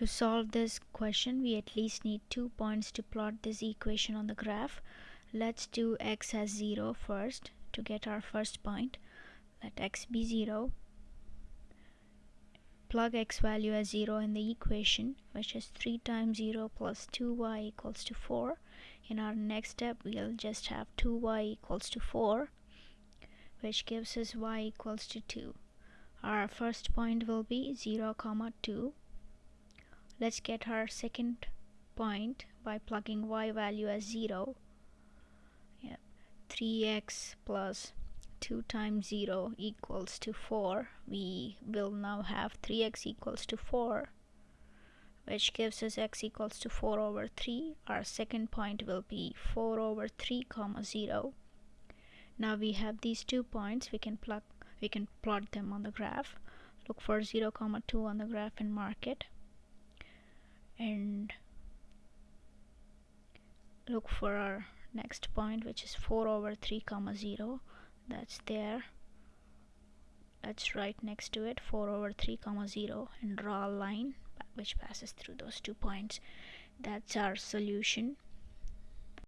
To solve this question, we at least need two points to plot this equation on the graph. Let's do x as 0 first to get our first point. Let x be 0. Plug x value as 0 in the equation, which is 3 times 0 plus 2y equals to 4. In our next step, we'll just have 2y equals to 4, which gives us y equals to 2. Our first point will be 0 comma 2 let's get our second point by plugging y value as 0 yeah 3x plus 2 times 0 equals to 4 we will now have 3x equals to 4 which gives us x equals to 4 over 3 our second point will be 4 over 3 comma 0 now we have these two points. We can plug we can plot them on the graph. Look for 0 comma 2 on the graph and mark it and look for our next point which is 4 over 3 comma 0 that's there. That's right next to it. 4 over 3 comma 0 and draw a line which passes through those two points. That's our solution